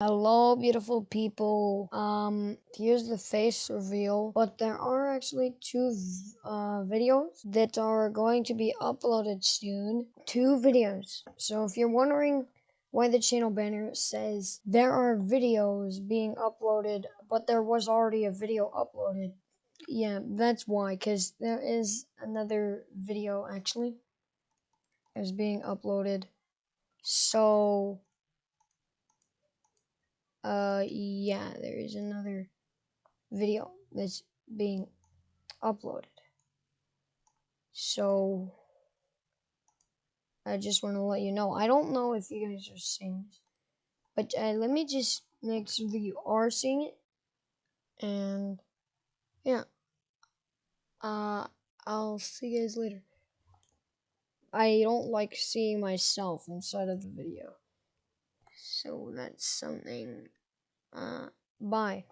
Hello, beautiful people. Um, here's the face reveal, but there are actually two uh, videos that are going to be uploaded soon. Two videos. So if you're wondering why the channel banner says there are videos being uploaded, but there was already a video uploaded, yeah, that's why, because there is another video actually is being uploaded. So uh, yeah, there is another video that's being uploaded. So, I just want to let you know. I don't know if you guys are seeing this, but uh, let me just make sure that you are seeing it. And, yeah. Uh, I'll see you guys later. I don't like seeing myself inside of the video. So that's something. Uh, bye.